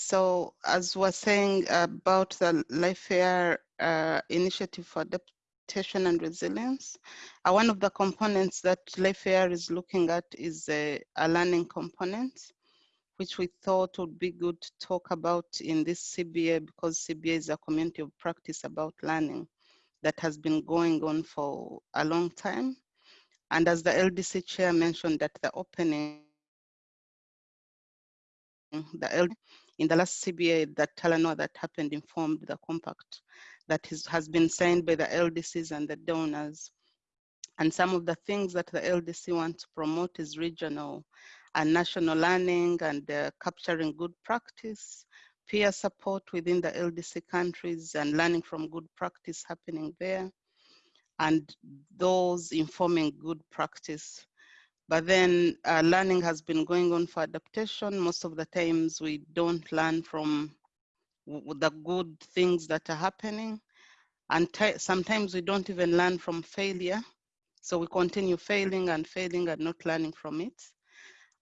So as we're saying about the LifeAR uh, initiative for adaptation and resilience, uh, one of the components that LifeAR is looking at is a, a learning component, which we thought would be good to talk about in this CBA because CBA is a community of practice about learning that has been going on for a long time. And as the LDC chair mentioned at the opening, the LD, in the last CBA that Talanoa that happened informed the compact that is, has been signed by the LDCs and the donors. And some of the things that the LDC want to promote is regional and national learning and uh, capturing good practice, peer support within the LDC countries and learning from good practice happening there, and those informing good practice. But then uh, learning has been going on for adaptation. Most of the times we don't learn from the good things that are happening. And sometimes we don't even learn from failure. So we continue failing and failing and not learning from it.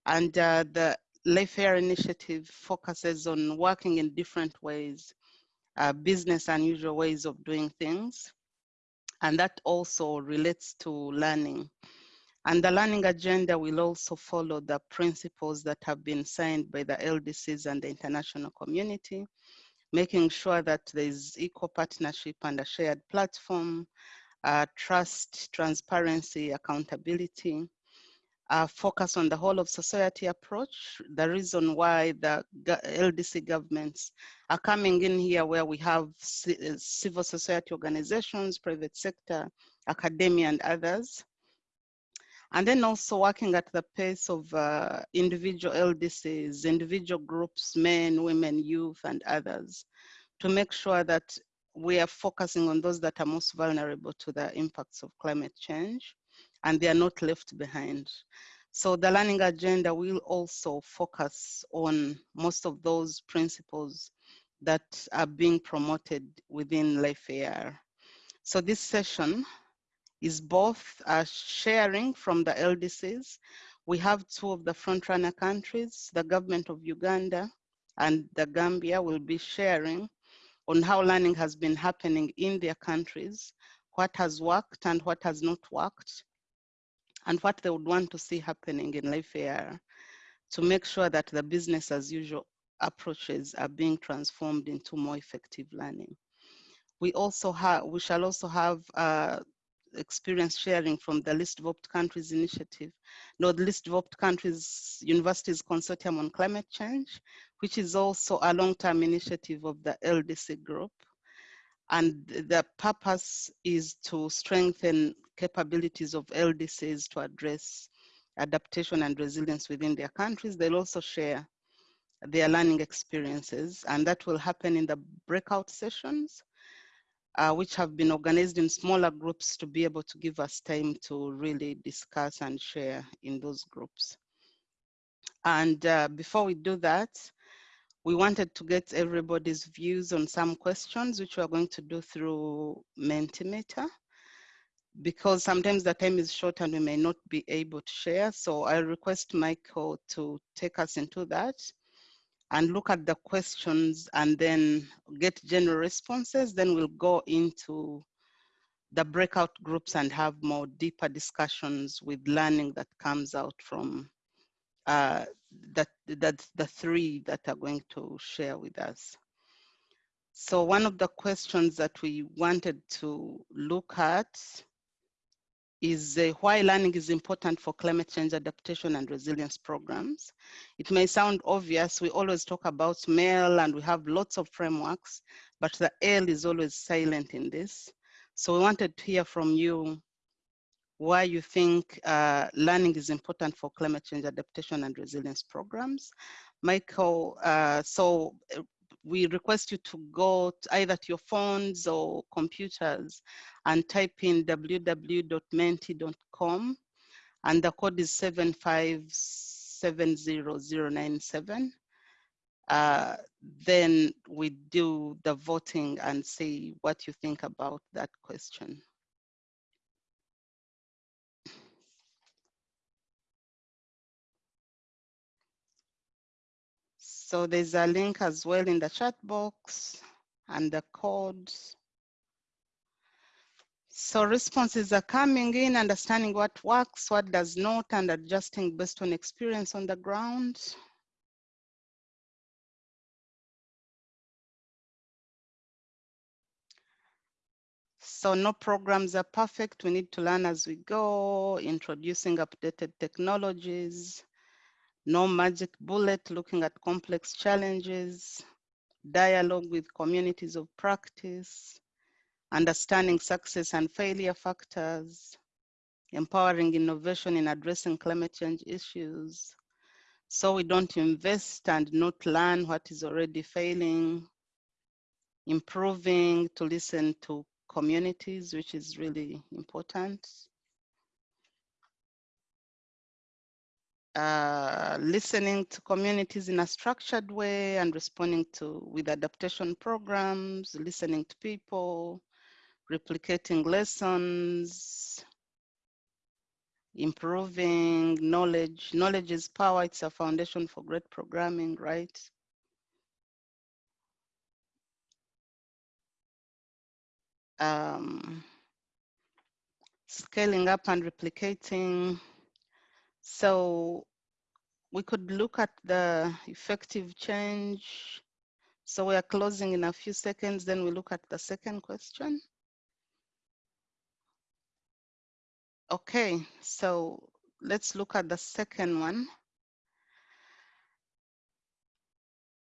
And uh, the LifeAR initiative focuses on working in different ways, uh, business unusual ways of doing things. And that also relates to learning. And the learning agenda will also follow the principles that have been signed by the LDCs and the international community, making sure that there is equal partnership and a shared platform, uh, trust, transparency, accountability, uh, focus on the whole of society approach. The reason why the LDC governments are coming in here where we have civil society organizations, private sector, academia and others. And then also working at the pace of uh, individual LDCs, individual groups, men, women, youth, and others, to make sure that we are focusing on those that are most vulnerable to the impacts of climate change and they are not left behind. So the learning agenda will also focus on most of those principles that are being promoted within LifeAR. So this session is both uh, sharing from the LDCs. We have two of the frontrunner countries, the government of Uganda and the Gambia will be sharing on how learning has been happening in their countries, what has worked and what has not worked, and what they would want to see happening in LifeAR to make sure that the business as usual approaches are being transformed into more effective learning. We also have, we shall also have uh, experience sharing from the Least Developed Countries Initiative, no, the Least Developed Countries Universities Consortium on Climate Change, which is also a long-term initiative of the LDC group. And the purpose is to strengthen capabilities of LDCs to address adaptation and resilience within their countries. They'll also share their learning experiences and that will happen in the breakout sessions, uh, which have been organized in smaller groups to be able to give us time to really discuss and share in those groups. And uh, before we do that, we wanted to get everybody's views on some questions, which we're going to do through Mentimeter, because sometimes the time is short and we may not be able to share. So I request Michael to take us into that and look at the questions and then get general responses. Then we'll go into the breakout groups and have more deeper discussions with learning that comes out from uh, that that's the three that are going to share with us. So one of the questions that we wanted to look at is uh, why learning is important for climate change adaptation and resilience programs. It may sound obvious, we always talk about MEL and we have lots of frameworks, but the L is always silent in this. So we wanted to hear from you why you think uh, learning is important for climate change adaptation and resilience programs. Michael, uh, so uh, we request you to go to either to your phones or computers and type in www.menti.com and the code is 7570097. Uh, then we do the voting and see what you think about that question. So there's a link as well in the chat box and the codes. So responses are coming in, understanding what works, what does not, and adjusting based on experience on the ground. So no programs are perfect. We need to learn as we go, introducing updated technologies, no magic bullet, looking at complex challenges, dialogue with communities of practice, understanding success and failure factors, empowering innovation in addressing climate change issues. So we don't invest and not learn what is already failing, improving to listen to communities, which is really important. Uh, listening to communities in a structured way and responding to with adaptation programs, listening to people, replicating lessons, improving knowledge. Knowledge is power, it's a foundation for great programming, right? Um, scaling up and replicating. So we could look at the effective change. So we are closing in a few seconds, then we look at the second question. Okay, so let's look at the second one.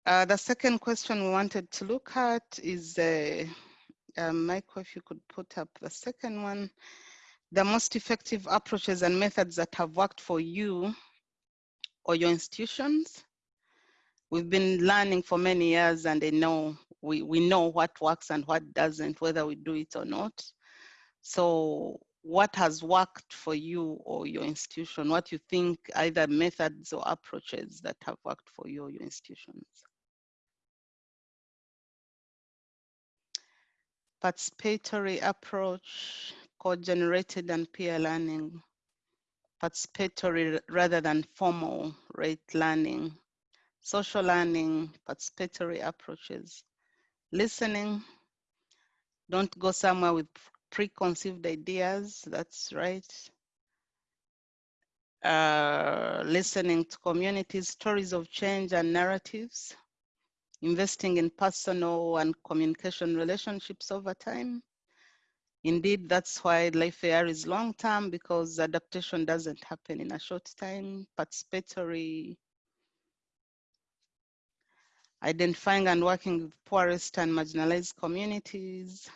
Uh, the second question we wanted to look at is, uh, uh, Michael, if you could put up the second one, the most effective approaches and methods that have worked for you or your institutions. We've been learning for many years and they know we, we know what works and what doesn't, whether we do it or not. So what has worked for you or your institution, what you think either methods or approaches that have worked for you or your institutions. Participatory approach, code-generated and peer learning, participatory rather than formal rate learning, social learning, participatory approaches, listening, don't go somewhere with preconceived ideas, that's right. Uh, listening to communities, stories of change and narratives, investing in personal and communication relationships over time. Indeed, that's why Life AR is long term because adaptation doesn't happen in a short time. Participatory, identifying and working with poorest and marginalized communities,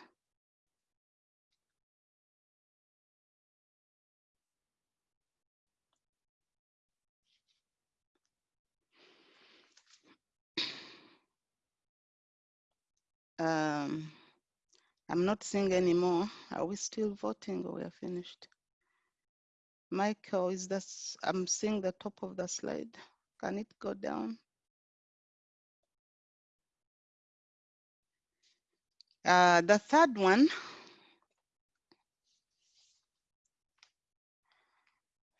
Um, I'm not seeing anymore. Are we still voting or we are finished? Michael, is this, I'm seeing the top of the slide. Can it go down? Uh, the third one.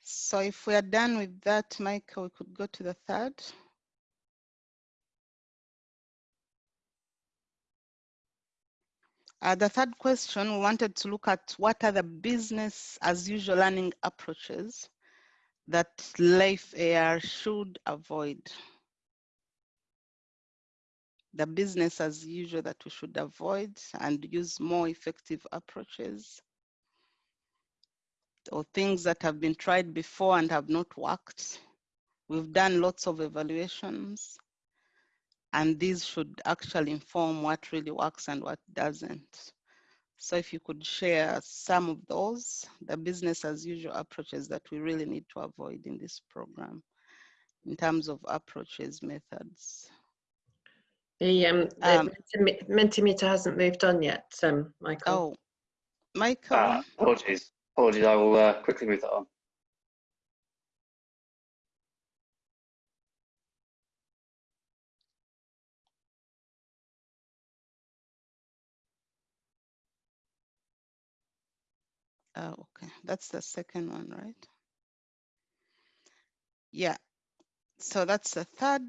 So if we are done with that, Michael, we could go to the third. Uh, the third question, we wanted to look at what are the business as usual learning approaches that Life AR should avoid. The business as usual that we should avoid and use more effective approaches or things that have been tried before and have not worked. We've done lots of evaluations and these should actually inform what really works and what doesn't. So if you could share some of those, the business as usual approaches that we really need to avoid in this program in terms of approaches, methods. The, um, the um, Mentimeter hasn't moved on yet, um, Michael. Oh, Michael. Ah, apologies. Apologies, I will uh, quickly move that on. Oh, okay, that's the second one, right? Yeah, so that's the third.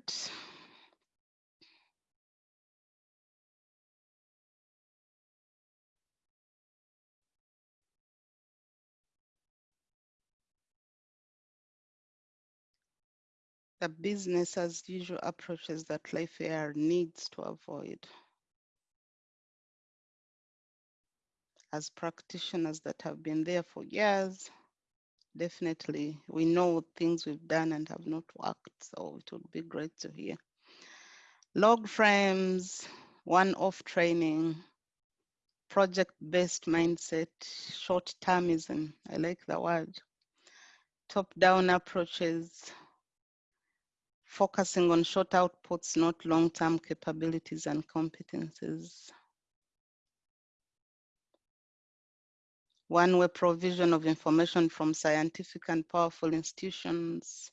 The business as usual approaches that LifeAR needs to avoid. As practitioners that have been there for years, definitely we know things we've done and have not worked, so it would be great to hear. Log frames, one-off training, project-based mindset, short-termism, I like the word, top-down approaches, focusing on short outputs, not long-term capabilities and competencies. One-way provision of information from scientific and powerful institutions,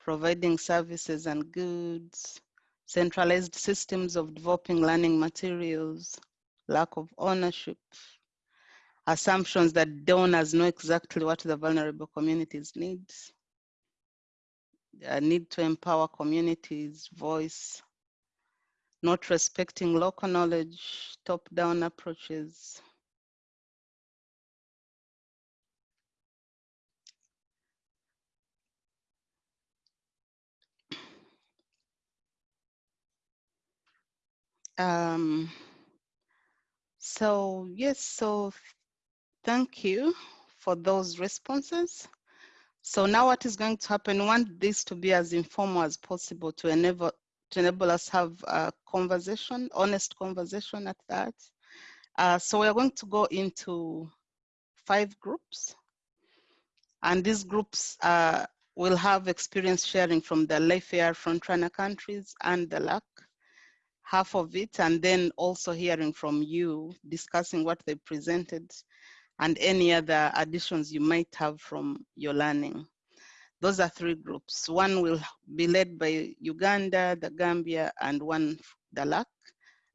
providing services and goods, centralized systems of developing learning materials, lack of ownership, assumptions that donors know exactly what the vulnerable communities need, a need to empower communities' voice, not respecting local knowledge, top-down approaches. Um, so yes, so thank you for those responses. So now what is going to happen, we want this to be as informal as possible to enable, to enable us have a conversation, honest conversation at that. Uh, so we're going to go into five groups. And these groups uh, will have experience sharing from the LifeAR frontrunner countries and the LAC, half of it, and then also hearing from you, discussing what they presented and any other additions you might have from your learning. Those are three groups. One will be led by Uganda, the Gambia, and one the LAC.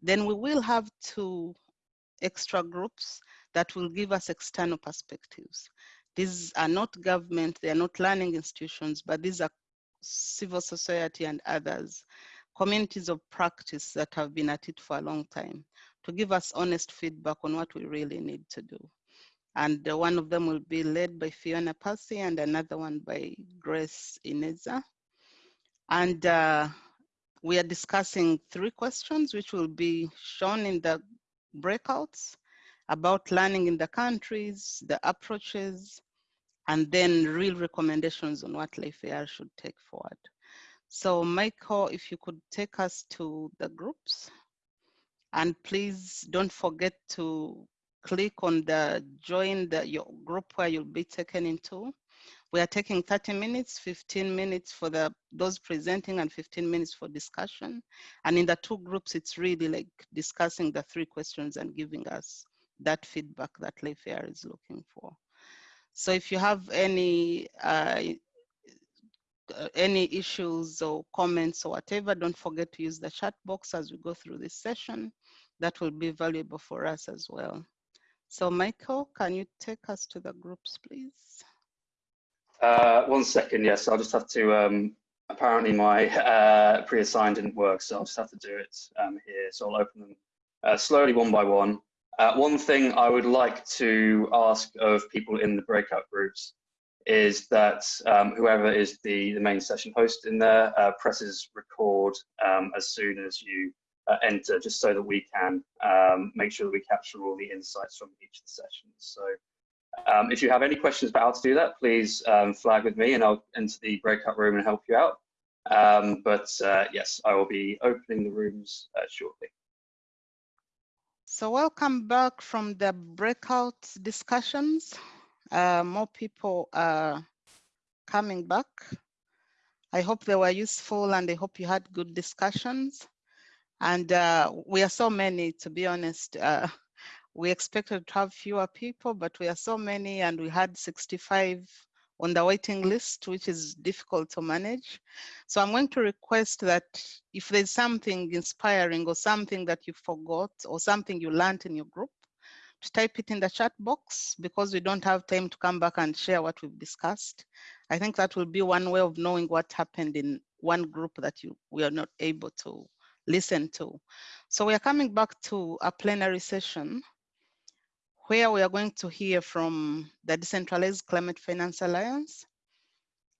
Then we will have two extra groups that will give us external perspectives. These are not government, they are not learning institutions, but these are civil society and others, communities of practice that have been at it for a long time to give us honest feedback on what we really need to do and one of them will be led by Fiona Percy and another one by Grace Ineza. And uh, we are discussing three questions which will be shown in the breakouts about learning in the countries, the approaches, and then real recommendations on what LifeAR should take forward. So Michael, if you could take us to the groups. And please don't forget to click on the join the your group where you'll be taken into. We are taking 30 minutes, 15 minutes for the those presenting and 15 minutes for discussion. And in the two groups, it's really like discussing the three questions and giving us that feedback that LifeAR is looking for. So if you have any uh, any issues or comments or whatever, don't forget to use the chat box as we go through this session. That will be valuable for us as well. So Michael, can you take us to the groups, please? Uh, one second, yes, I'll just have to, um, apparently my uh, pre-assigned didn't work, so I'll just have to do it um, here. So I'll open them uh, slowly one by one. Uh, one thing I would like to ask of people in the breakout groups is that um, whoever is the, the main session host in there uh, presses record um, as soon as you uh, enter just so that we can um, make sure that we capture all the insights from each of the sessions. So um, if you have any questions about how to do that, please um, flag with me and I'll enter the breakout room and help you out. Um, but uh, yes, I will be opening the rooms uh, shortly. So welcome back from the breakout discussions. Uh, more people are coming back. I hope they were useful and I hope you had good discussions. And uh, we are so many, to be honest. Uh, we expected to have fewer people, but we are so many and we had 65 on the waiting list, which is difficult to manage. So I'm going to request that if there's something inspiring or something that you forgot or something you learned in your group, type it in the chat box because we don't have time to come back and share what we've discussed. I think that will be one way of knowing what happened in one group that you we are not able to listen to. So we are coming back to a plenary session where we are going to hear from the Decentralized Climate Finance Alliance,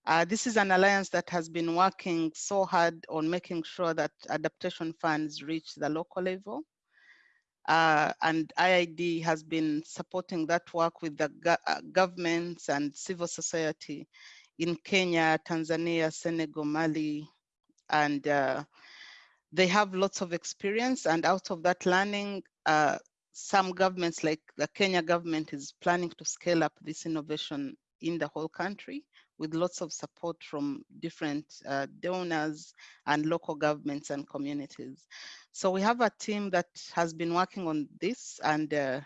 Uh, this is an alliance that has been working so hard on making sure that adaptation funds reach the local level. Uh, and IIED has been supporting that work with the go uh, governments and civil society in Kenya, Tanzania, Senegal, Mali, and uh, they have lots of experience. And out of that learning, uh, some governments like the Kenya government is planning to scale up this innovation in the whole country with lots of support from different uh, donors and local governments and communities. So we have a team that has been working on this and uh,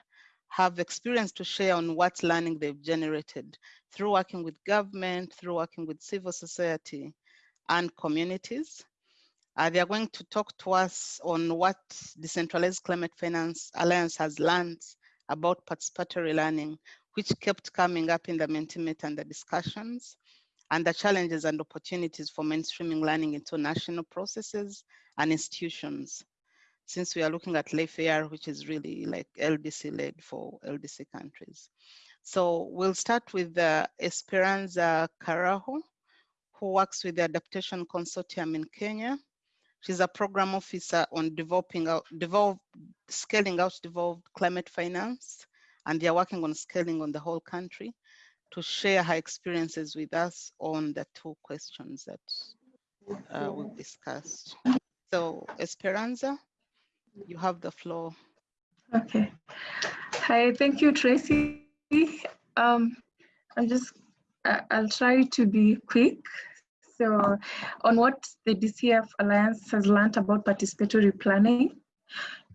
have experience to share on what learning they've generated through working with government, through working with civil society and communities. Uh, they are going to talk to us on what Decentralized Climate Finance Alliance has learned about participatory learning, which kept coming up in the Mentimeter and the discussions, and the challenges and opportunities for mainstreaming learning into national processes and institutions. Since we are looking at LifeAR, which is really like LDC led for LDC countries. So we'll start with uh, Esperanza Carajo, who works with the Adaptation Consortium in Kenya. She's a program officer on developing out, develop, scaling out devolved climate finance, and they're working on scaling on the whole country to share her experiences with us on the two questions that uh, we've discussed. So Esperanza, you have the floor. Okay. Hi, thank you, Tracy. Um, I'm just, I'll try to be quick. So on what the DCF Alliance has learned about participatory planning,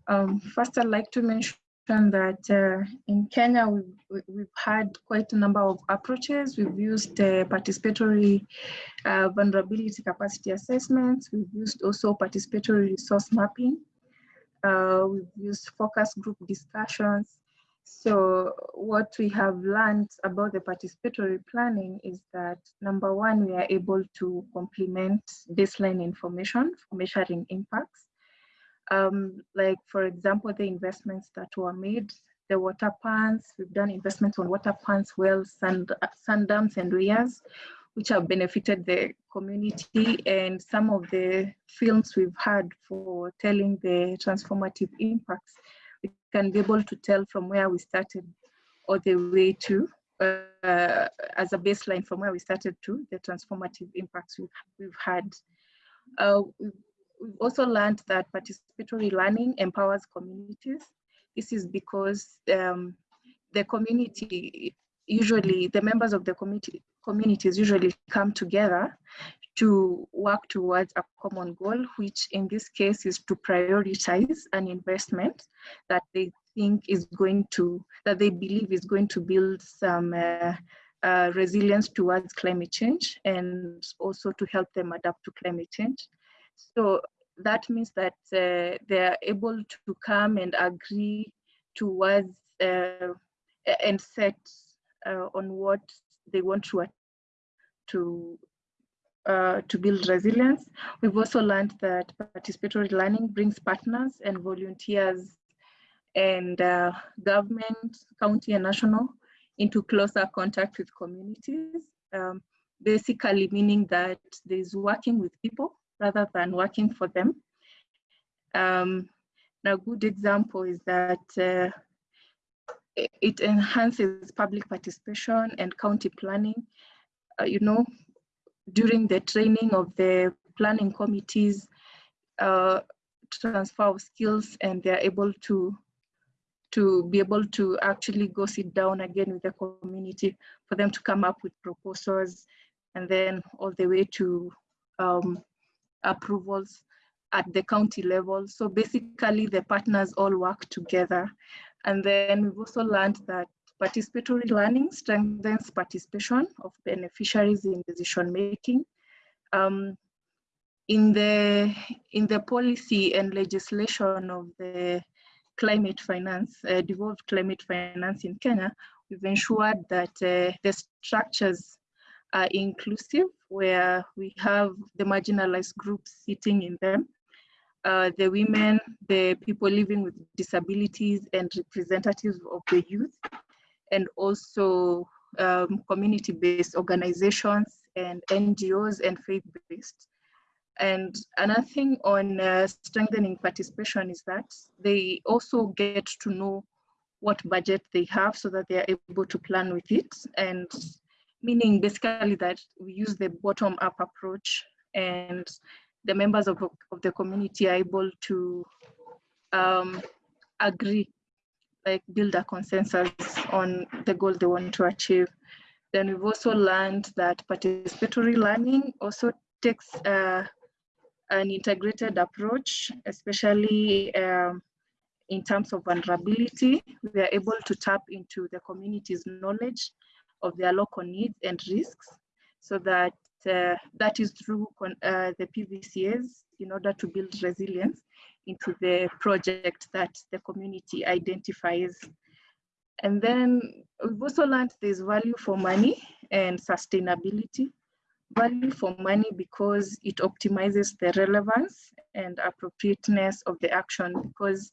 um, first I'd like to mention that uh, in Kenya, we've, we've, had quite a number of approaches. We've used uh, participatory uh, vulnerability capacity assessments. We've used also participatory resource mapping. Uh, we've used focus group discussions. So what we have learned about the participatory planning is that number one, we are able to complement baseline information for measuring impacts. Um, like for example, the investments that were made, the water pans, we've done investments on water pans, wells, sand, sand dams and weirs, which have benefited the community and some of the films we've had for telling the transformative impacts we can be able to tell from where we started all the way to uh, as a baseline from where we started to the transformative impacts we've, we've had. Uh, we've, also learned that participatory learning empowers communities. This is because um, the community usually, the members of the community communities usually come together to work towards a common goal, which in this case is to prioritize an investment that they think is going to, that they believe is going to build some uh, uh, resilience towards climate change and also to help them adapt to climate change. So that means that uh, they're able to come and agree towards uh, and set uh, on what they want to, to uh, to build resilience. We've also learned that participatory learning brings partners and volunteers and uh, government, county and national into closer contact with communities. Um, basically meaning that there's working with people rather than working for them. Um, a good example is that uh, it enhances public participation and county planning. Uh, you know, during the training of the planning committees, uh, transfer of skills and they're able to to be able to actually go sit down again with the community for them to come up with proposals and then all the way to um, approvals at the county level. So basically the partners all work together. And then we've also learned that Participatory learning strengthens participation of beneficiaries in decision making. Um, in the in the policy and legislation of the climate finance, uh, devolved climate finance in Kenya, we've ensured that uh, the structures are inclusive, where we have the marginalized groups sitting in them, uh, the women, the people living with disabilities, and representatives of the youth and also um, community-based organizations and NGOs and faith-based. And another thing on uh, strengthening participation is that they also get to know what budget they have so that they are able to plan with it. And meaning basically that we use the bottom up approach and the members of, of the community are able to um, agree, like build a consensus on the goal they want to achieve. Then we've also learned that participatory learning also takes uh, an integrated approach, especially um, in terms of vulnerability. We are able to tap into the community's knowledge of their local needs and risks so that uh, that is through uh, the PVCAs in order to build resilience into the project that the community identifies. And then we've also learned there's value for money and sustainability. Value for money because it optimizes the relevance and appropriateness of the action because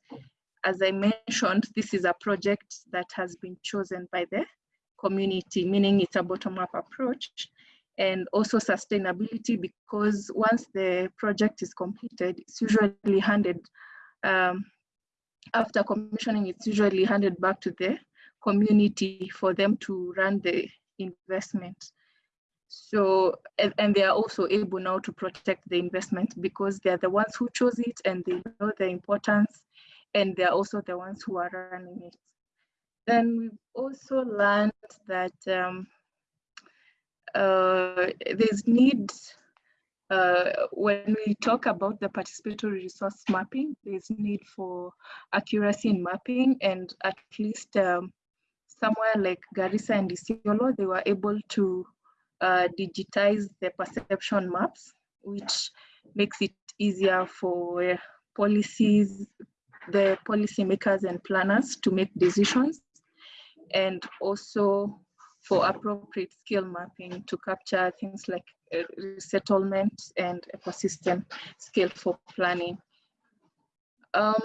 as I mentioned, this is a project that has been chosen by the community, meaning it's a bottom-up approach and also sustainability because once the project is completed, it's usually handed, um, after commissioning, it's usually handed back to the community for them to run the investment. So, and, and they are also able now to protect the investment because they're the ones who chose it and they know the importance and they're also the ones who are running it. Then we've also learned that um, uh, there's need, uh, when we talk about the participatory resource mapping, there's need for accuracy in mapping and at least um, somewhere like Garissa and Isiolo, they were able to uh, digitize the perception maps, which makes it easier for policies, the policymakers and planners to make decisions and also for appropriate skill mapping to capture things like uh, resettlement and ecosystem scale for planning. Um,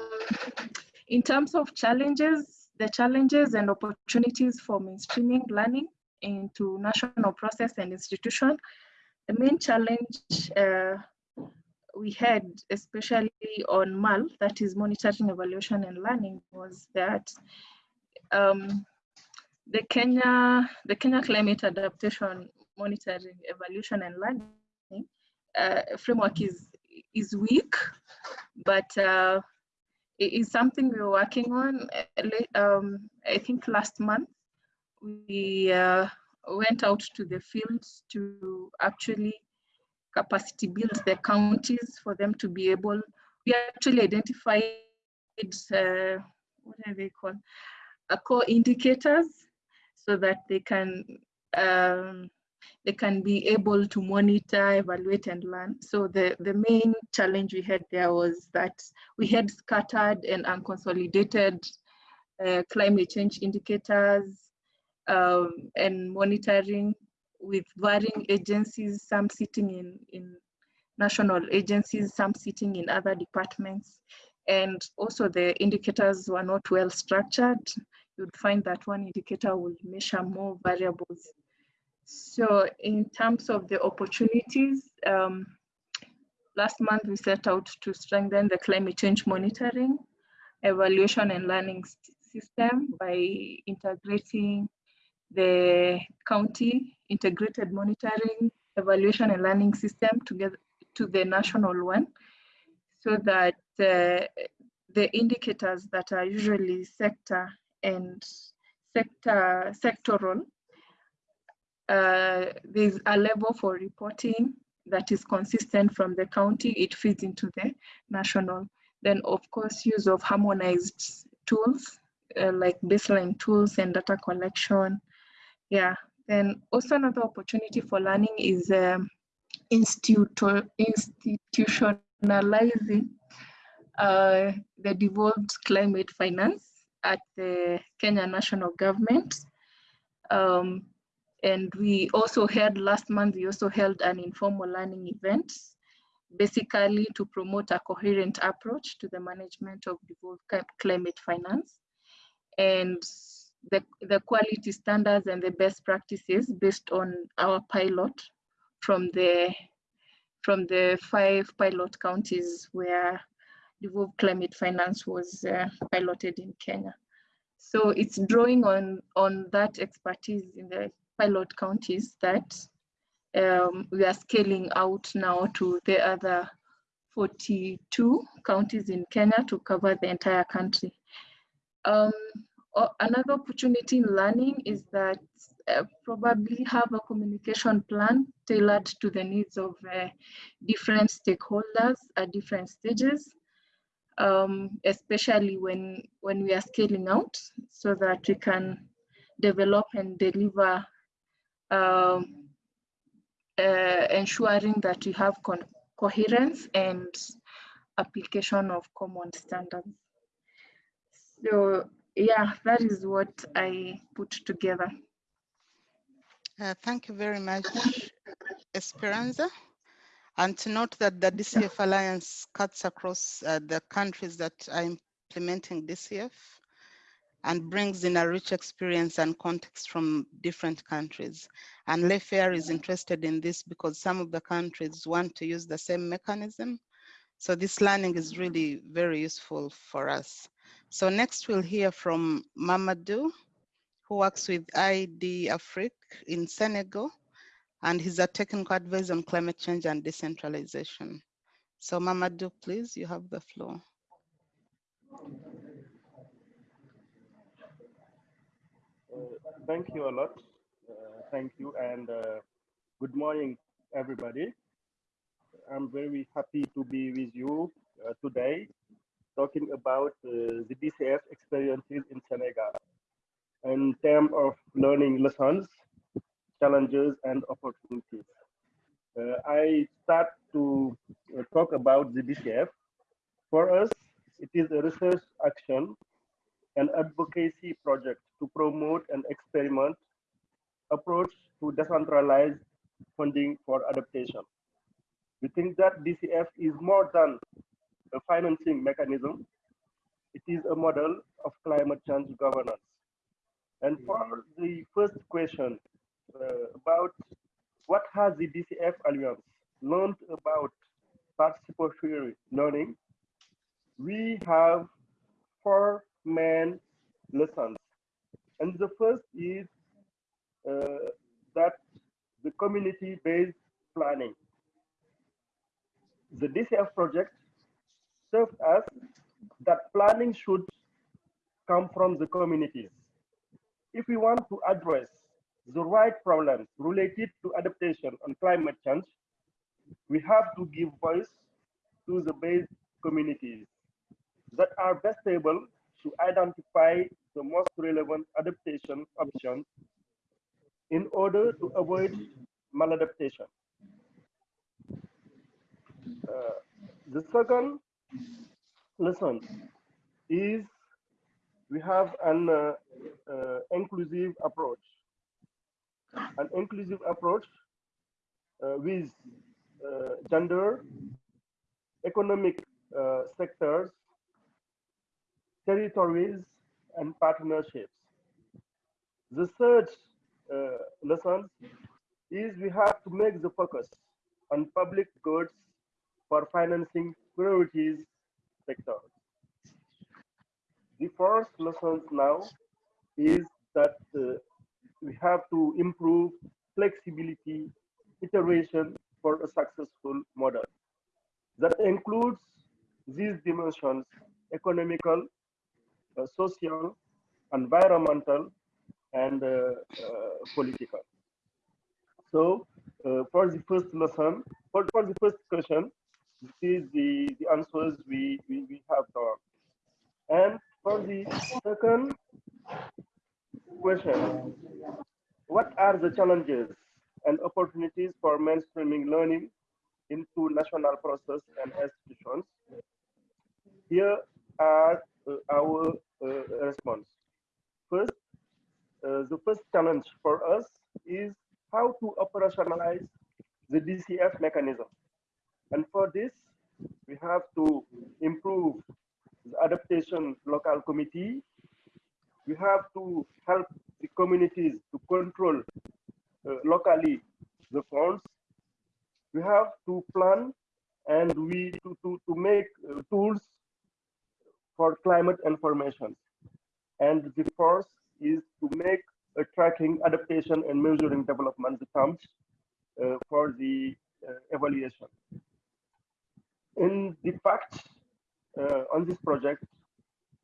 in terms of challenges, the challenges and opportunities for mainstreaming learning into national process and institution, the main challenge uh, we had, especially on MEL, that is monitoring, evaluation, and learning, was that um, the Kenya, the Kenya Climate Adaptation Monitoring, Evaluation and Learning uh, framework is, is weak, but uh, it is something we're working on. Um, I think last month, we uh, went out to the fields to actually capacity build the counties for them to be able, we actually identified, uh, what are they called, uh, core indicators so that they can um, they can be able to monitor, evaluate, and learn. So the, the main challenge we had there was that we had scattered and unconsolidated uh, climate change indicators um, and monitoring with varying agencies, some sitting in, in national agencies, some sitting in other departments. And also the indicators were not well structured you'd find that one indicator will measure more variables. So in terms of the opportunities, um, last month we set out to strengthen the climate change monitoring, evaluation and learning system by integrating the county integrated monitoring, evaluation and learning system together to the national one so that uh, the indicators that are usually sector and sector sectoral, uh, there's a level for reporting that is consistent from the county, it feeds into the national. Then of course, use of harmonized tools uh, like baseline tools and data collection. Yeah, then also another opportunity for learning is um, institutionalizing uh, the devolved climate finance at the Kenya national government. Um, and we also held last month, we also held an informal learning event, basically to promote a coherent approach to the management of devolved climate finance and the, the quality standards and the best practices based on our pilot from the from the five pilot counties where Devolve Climate Finance was uh, piloted in Kenya. So it's drawing on, on that expertise in the pilot counties that um, we are scaling out now to the other 42 counties in Kenya to cover the entire country. Um, another opportunity in learning is that uh, probably have a communication plan tailored to the needs of uh, different stakeholders at different stages, um, especially when, when we are scaling out so that we can develop and deliver um, uh, ensuring that we have coherence and application of common standards. So yeah, that is what I put together. Uh, thank you very much, Esperanza. And to note that the DCF Alliance cuts across uh, the countries that are implementing DCF and brings in a rich experience and context from different countries. And LifeAR is interested in this because some of the countries want to use the same mechanism. So this learning is really very useful for us. So next we'll hear from Mamadou who works with IED Afrique in Senegal, and he's a technical advisor on climate change and decentralization. So Mamadou, please, you have the floor. Uh, thank you a lot. Uh, thank you and uh, good morning, everybody. I'm very happy to be with you uh, today talking about uh, the DCF experiences in Senegal in terms of learning lessons, challenges, and opportunities. Uh, I start to uh, talk about the DCF. For us, it is a research action and advocacy project to promote an experiment approach to decentralized funding for adaptation. We think that DCF is more than a financing mechanism. It is a model of climate change governance. And for the first question about what has the DCF Alliance learned about participatory learning, we have four main lessons. And the first is uh, that the community-based planning. The DCF project served us that planning should come from the communities if we want to address the right problems related to adaptation and climate change, we have to give voice to the base communities that are best able to identify the most relevant adaptation options in order to avoid maladaptation. Uh, the second lesson is we have an uh, uh, inclusive approach. An inclusive approach uh, with uh, gender, economic uh, sectors, territories, and partnerships. The third uh, lesson is we have to make the focus on public goods for financing priorities sectors. The first lesson now is that uh, we have to improve flexibility, iteration for a successful model. That includes these dimensions, economical, uh, social, environmental, and uh, uh political. So uh, for the first lesson, for, for the first question, this is the, the answers we, we, we have done. And for the second question, what are the challenges and opportunities for mainstreaming learning into national process and institutions? Here are uh, our uh, response. First, uh, the first challenge for us is how to operationalize the DCF mechanism. And for this, we have to improve the adaptation local committee. We have to help the communities to control uh, locally the funds we have to plan and we to, to, to make uh, tools for climate information. And the first is to make a tracking, adaptation, and measuring development terms uh, for the uh, evaluation. In the fact, uh, on this project,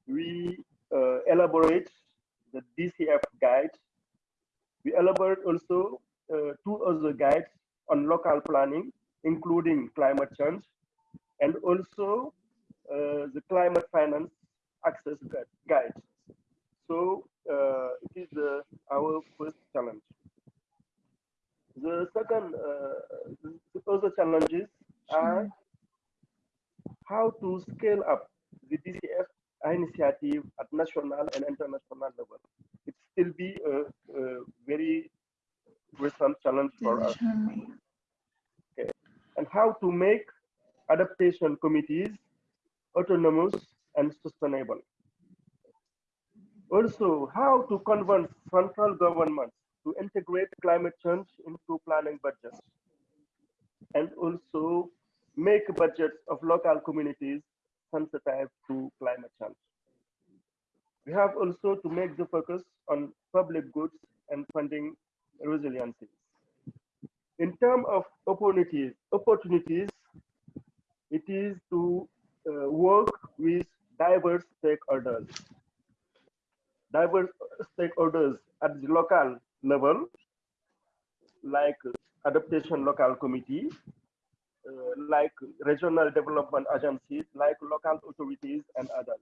we uh, elaborate the DCF guide. We elaborate also uh, two other guides on local planning, including climate change, and also uh, the climate finance access guide. So uh, it is uh, our first challenge. The second, the other challenges are how to scale up the DCF initiative at national and international level. It still be a, a very recent challenge for us. Okay. And how to make adaptation committees autonomous and sustainable. Also, how to convince central governments to integrate climate change into planning budgets. And also make budgets of local communities sensitive to climate change. We have also to make the focus on public goods and funding resiliency. In terms of opportunities, opportunities, it is to uh, work with diverse stakeholders. Diverse stakeholders at the local level, like adaptation local committee, like regional development agencies, like local authorities and others.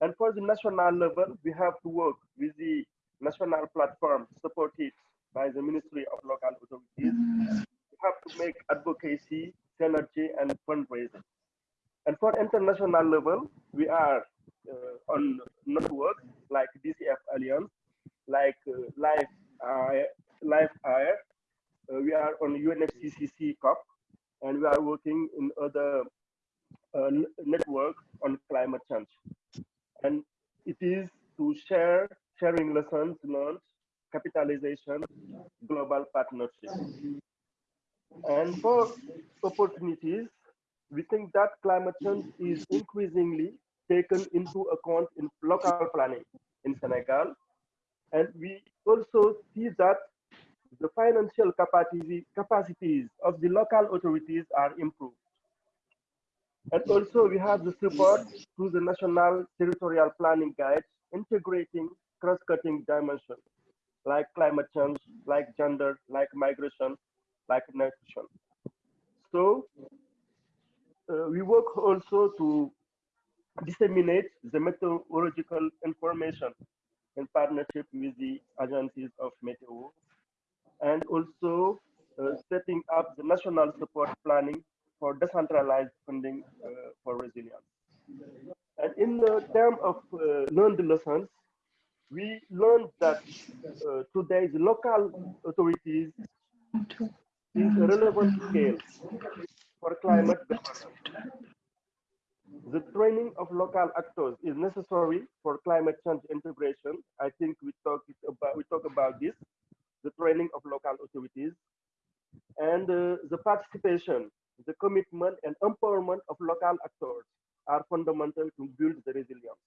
And for the national level, we have to work with the national platform supported by the Ministry of Local Authorities. We have to make advocacy, synergy, and fundraising. And for international level, we are uh, on networks like DCF Alliance, like uh, Life, uh, Life Air. Uh, we are on UNFCCC COP, and we are working in other uh, networks on climate change. And it is to share, sharing lessons learned, capitalization, global partnership. And for opportunities, we think that climate change is increasingly taken into account in local planning in Senegal. And we also see that the financial capacity, capacities of the local authorities are improved. And also we have the support through the National Territorial Planning Guides, integrating cross-cutting dimensions like climate change, like gender, like migration, like nutrition. So uh, we work also to disseminate the meteorological information in partnership with the agencies of Meteo and also uh, setting up the national support planning for decentralized funding uh, for resilience. And in the term of uh, learned lessons, we learned that uh, today the local authorities is a relevant scale for climate. The training of local actors is necessary for climate change integration. I think we talked about we talk about this, the training of local authorities, and uh, the participation, the commitment and empowerment of local actors are fundamental to build the resilience.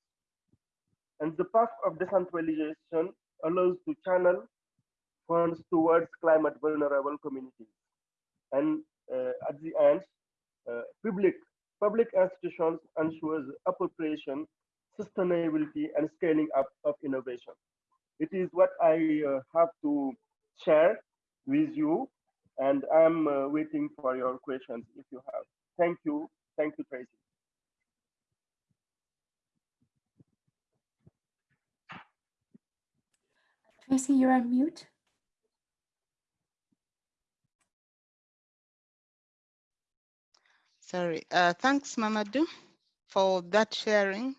And the path of decentralization allows to channel funds towards climate vulnerable communities. And uh, at the end, uh, public public institutions ensures appropriation, sustainability, and scaling up of innovation. It is what I uh, have to share with you, and I'm uh, waiting for your questions if you have. Thank you. Thank you, Tracy. Tracy, you're on mute. Sorry. Uh, thanks, Mamadou, for that sharing,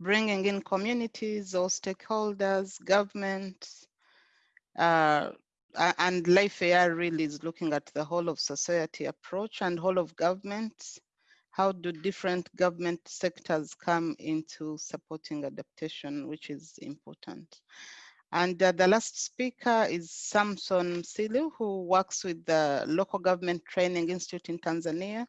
bringing in communities or stakeholders, governments, uh, and LifeAR really is looking at the whole of society approach and whole of governments. How do different government sectors come into supporting adaptation, which is important. And uh, the last speaker is Samson Silu, who works with the Local Government Training Institute in Tanzania,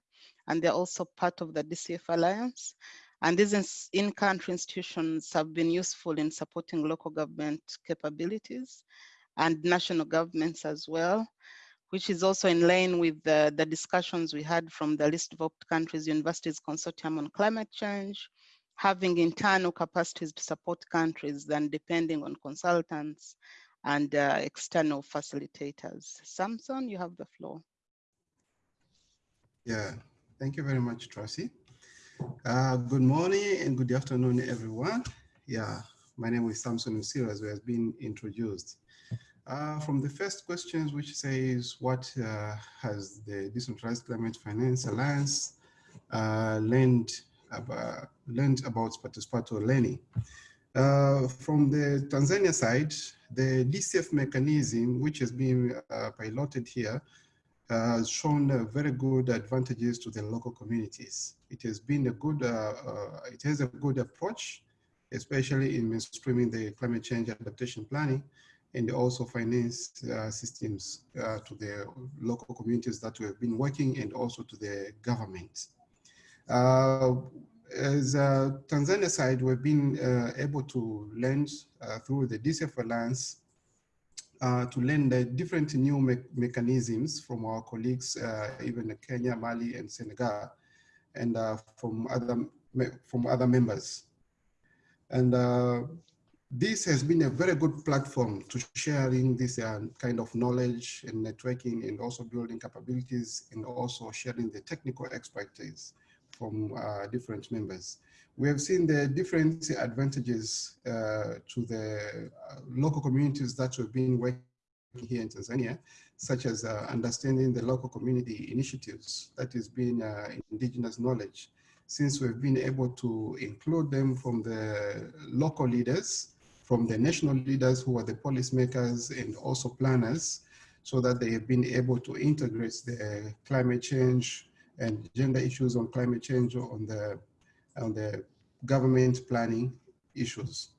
and they're also part of the DCF Alliance. And these in-country institutions have been useful in supporting local government capabilities and national governments as well, which is also in line with the, the discussions we had from the Least Developed Countries Universities Consortium on Climate Change, having internal capacities to support countries than depending on consultants and uh, external facilitators. Samson, you have the floor. Yeah, thank you very much, Tracy. Uh, good morning and good afternoon, everyone. Yeah, my name is Samson Usira, as has been introduced. Uh, from the first questions, which says, what uh, has the Decentralized Climate Finance Alliance uh, learned, about, learned about participatory learning? Uh, from the Tanzania side, the DCF mechanism, which has been uh, piloted here, has shown uh, very good advantages to the local communities. It has been a good, uh, uh, it has a good approach, especially in mainstreaming the climate change adaptation planning and also finance uh, systems uh, to the local communities that we have been working and also to the government. Uh, as Tanzania side, we've been able to lend through the DCF Alliance uh, to learn the different new me mechanisms from our colleagues, uh, even Kenya, Mali, and Senegal, and uh, from other from other members. And uh, this has been a very good platform to sharing this uh, kind of knowledge and networking, and also building capabilities, and also sharing the technical expertise from uh, different members. We have seen the different advantages uh, to the uh, local communities that we've been working here in Tanzania, such as uh, understanding the local community initiatives that is being uh, indigenous knowledge, since we've been able to include them from the local leaders, from the national leaders who are the policymakers and also planners, so that they have been able to integrate the climate change and gender issues on climate change on the on the government planning issues.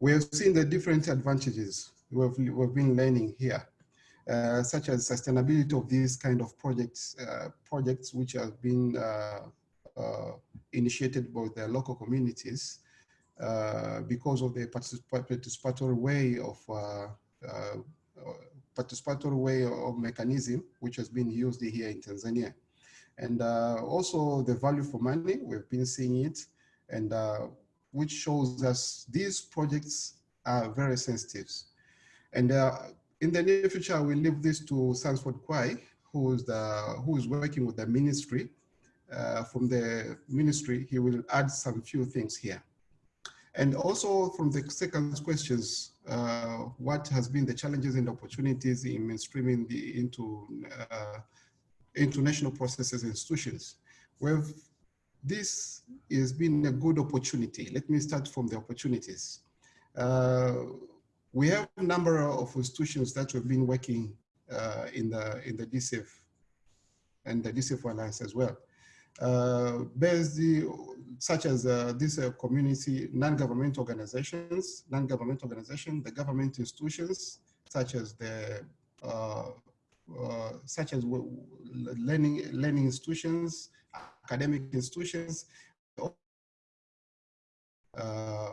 We have seen the different advantages we've, we've been learning here, uh, such as sustainability of these kind of projects, uh, projects which have been uh, uh initiated by the local communities because of the participatory way of uh, participatory way of mechanism which has been used here in Tanzania. And uh, also the value for money, we've been seeing it, and uh, which shows us these projects are very sensitive. And uh, in the near future, we leave this to Sanford Kwai, who is, the, who is working with the ministry. Uh, from the ministry, he will add some few things here. And also from the second questions, uh, what has been the challenges and opportunities in mainstreaming the, into uh, international processes and institutions. We've, this has been a good opportunity. Let me start from the opportunities. Uh, we have a number of institutions that have been working uh, in the in the DCF and the DCF Alliance as well. Uh, based such as uh, this uh, community non-government organizations, non-government organizations, the government institutions, such as the uh, uh, such as learning, learning institutions, academic institutions. Uh,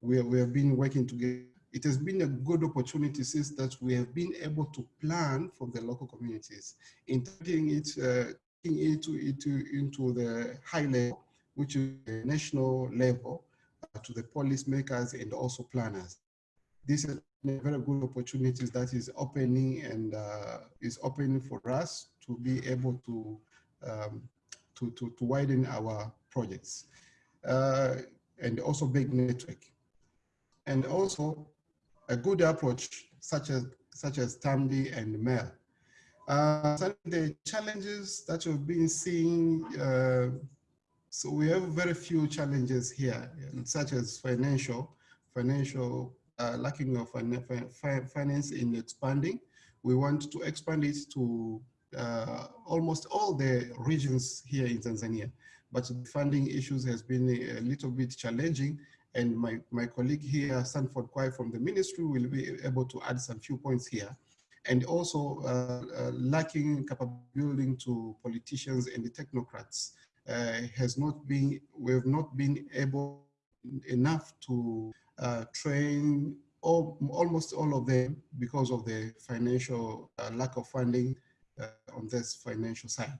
we, we have been working together. It has been a good opportunity since that we have been able to plan for the local communities, integrating it, uh, into, into, into the high level, which is the national level, uh, to the policymakers and also planners. This is a very good opportunities that is opening and uh, is opening for us to be able to um, to, to, to, widen our projects uh, and also big network. And also a good approach such as such as TAMD and MEL. Uh, of the challenges that you've been seeing, uh, so we have very few challenges here, such as financial, financial uh, lacking of finance in expanding. We want to expand it to uh, almost all the regions here in Tanzania, but the funding issues has been a little bit challenging And my, my colleague here, Sanford Kwai from the ministry will be able to add some few points here. And also uh, uh, lacking capability to politicians and the technocrats uh, has not been, we have not been able enough to train all, almost all of them because of the financial lack of funding on this financial side.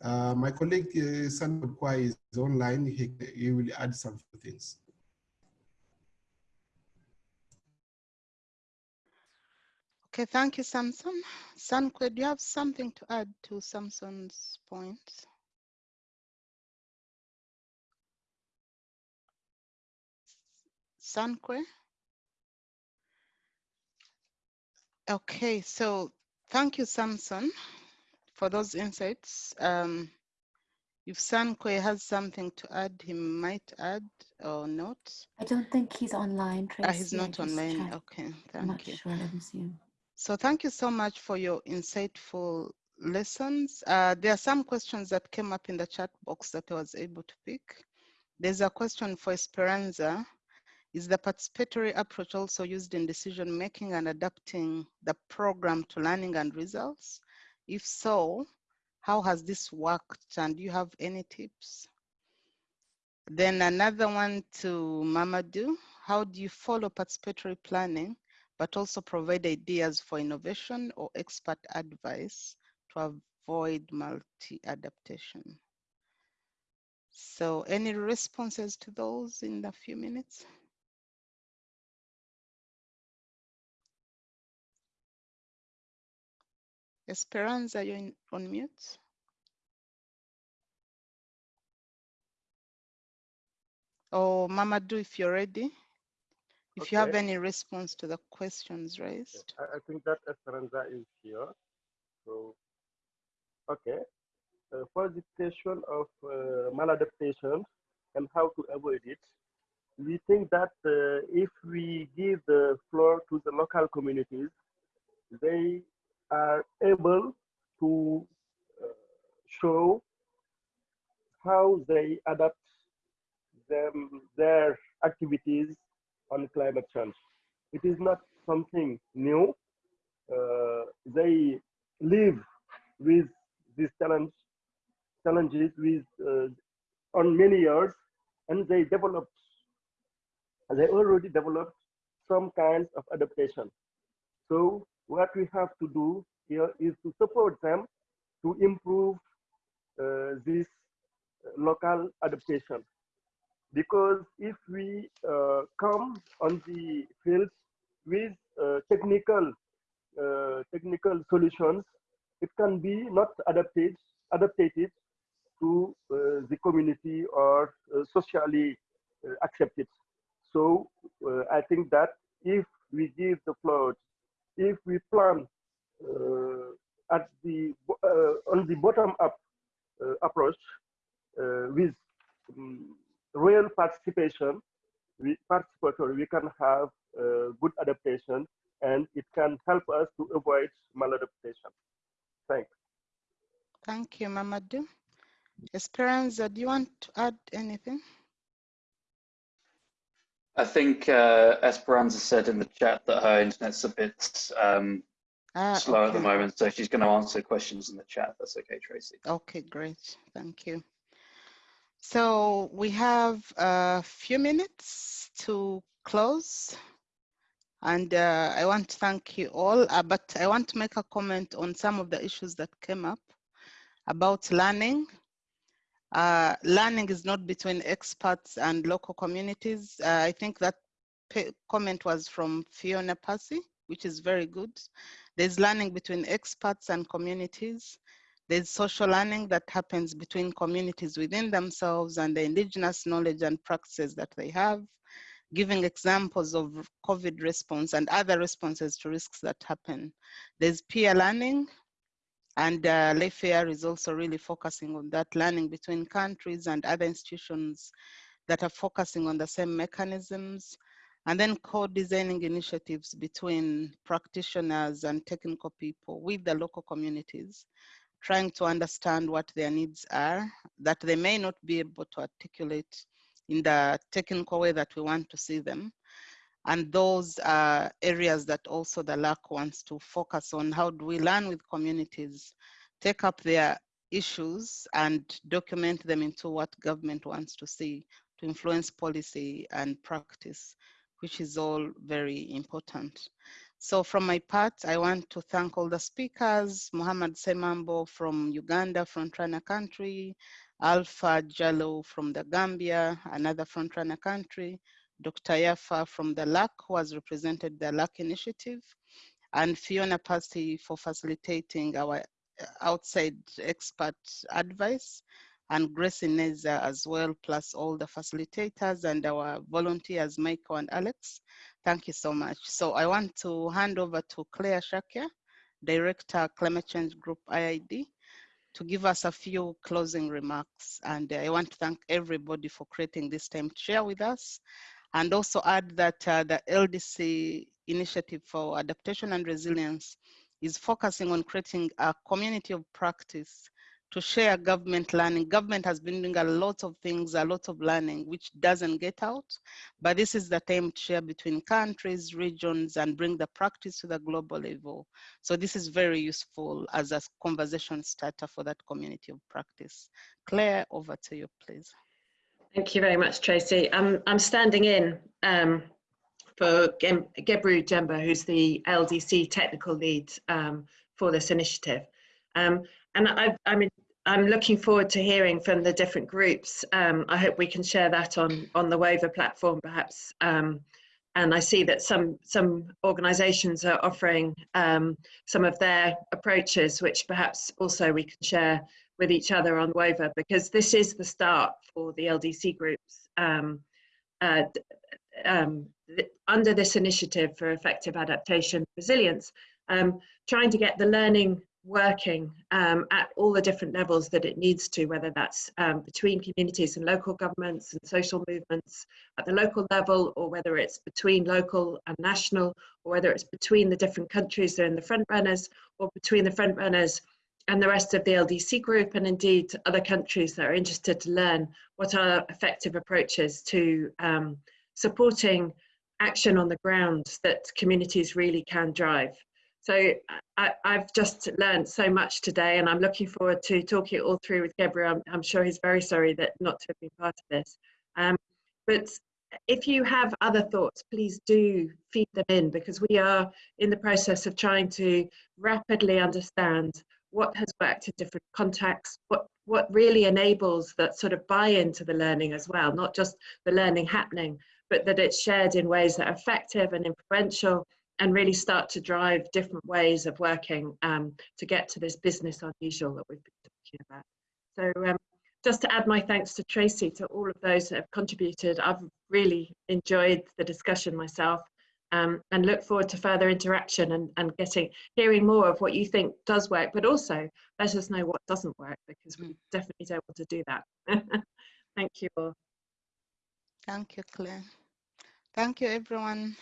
Uh, my colleague uh, Sanford Kwai is online. He, he will add some things. Okay, thank you, Samson. Sanque, do you have something to add to Samson's points? Sanque? Okay, so thank you, Samson, for those insights. Um, if Sanque has something to add, he might add or not. I don't think he's online, Tracy. Ah, he's not online. Okay, I'm thank not you. sure. Let me see. So thank you so much for your insightful lessons. Uh, there are some questions that came up in the chat box that I was able to pick. There's a question for Esperanza. Is the participatory approach also used in decision making and adapting the program to learning and results? If so, how has this worked and do you have any tips? Then another one to Mamadou. How do you follow participatory planning but also provide ideas for innovation or expert advice to avoid multi-adaptation. So any responses to those in a few minutes? Esperanza, you're in, on mute. Oh, Mamadou, if you're ready. If you have any response to the questions raised. I, I think that Esperanza is here. So, okay. Uh, for the question of uh, maladaptation and how to avoid it, we think that uh, if we give the floor to the local communities, they are able to uh, show how they adapt them, their activities on climate change. It is not something new. Uh, they live with these challenge, challenges with uh, on many years, and they developed. They already developed some kinds of adaptation. So what we have to do here is to support them to improve uh, this local adaptation because if we uh, come on the field with uh, technical uh, technical solutions, it can be not adapted adapted to uh, the community or uh, socially uh, accepted. So I think that if we give the floor, if we plan at the on the bottom up approach with um, real participation, we participatory, we can have uh, good adaptation and it can help us to avoid maladaptation. Thanks. Thank you, Mamadou. Esperanza, do you want to add anything? I think uh, Esperanza said in the chat that her internet's a bit um, Ah, slow at the moment, so she's going to answer questions in the chat. That's okay, Tracy. Okay, great. Thank you. So we have a few minutes to close. And uh, I want to thank you all, uh, but I want to make a comment on some of the issues that came up about learning. Uh, learning is not between experts and local communities. Uh, I think that comment was from Fiona Percy, which is very good. There's learning between experts and communities. There's social learning that happens between communities within themselves and the indigenous knowledge and practices that they have, giving examples of COVID response and other responses to risks that happen. There's peer learning, and uh, LifeAR is also really focusing on that learning between countries and other institutions that are focusing on the same mechanisms. And then co-designing initiatives between practitioners and technical people with the local communities, trying to understand what their needs are that they may not be able to articulate in the technical way that we want to see them. And those are areas that also the LDC wants to focus on. How do we learn with communities, take up their issues and document them into what government wants to see to influence policy and practice, which is all very important. So from my part, I want to thank all the speakers, Muhammad Semambo from Uganda, frontrunner country, Alpha Jallow from the Gambia, another frontrunner country, Dr. Yafa from the LDC, who has represented the LDC initiative, and Fiona Percy for facilitating our uh, outside expert advice, and Grace Ineza as well, plus all the facilitators and our volunteers, Michael and Alex. Thank you so much. So I want to hand over to Claire Shakya, Director, Climate Change Group IIED, to give us a few closing remarks. And I want to thank everybody for creating this time to share with us. And also add that uh, the LDC Initiative for Adaptation and Resilience is focusing on creating a community of practice to share government learning. Government has been doing a lot of things, a lot of learning, which doesn't get out. But this is the time to share between countries, regions, and bring the practice to the global level. So this is very useful as a conversation starter for that community of practice. Claire, over to you, please. Thank you very much, Tracy. I'm, I'm standing in um, for Gebru Jember, who's the LDC technical lead um, for this initiative. Um, and I, I mean, I'm looking forward to hearing from the different groups. Um, I hope we can share that on on the Waiver platform, perhaps. Um, and I see that some some organisations are offering um, some of their approaches, which perhaps also we can share with each other on Waiver, because this is the start for the LDC groups. Um, uh, um, under this initiative for effective adaptation resilience, um, trying to get the learning working um, at all the different levels that it needs to, whether that's um, between communities and local governments and social movements at the local level, or whether it's between local and national, or whether it's between the different countries that are in the front runners, or between the front runners and the rest of the LDC group, and indeed other countries that are interested to learn what are effective approaches to um, supporting action on the ground that communities really can drive. So I, have just learned so much today and I'm looking forward to talking it all through with Gabriel. I'm, I'm, sure he's very sorry that not to have been part of this. Um, but if you have other thoughts, please do feed them in because we are in the process of trying to rapidly understand what has worked in different contexts, what, what really enables that sort of buy-in to the learning as well, not just the learning happening, but that it's shared in ways that are effective and influential and really start to drive different ways of working um, to get to this business unusual that we've been talking about. So um, just to add my thanks to Tracy, to all of those that have contributed, I've really enjoyed the discussion myself um, and look forward to further interaction and, and getting hearing more of what you think does work, but also let us know what doesn't work because we definitely don't want to do that. Thank you all. Thank you, Claire. Thank you, everyone.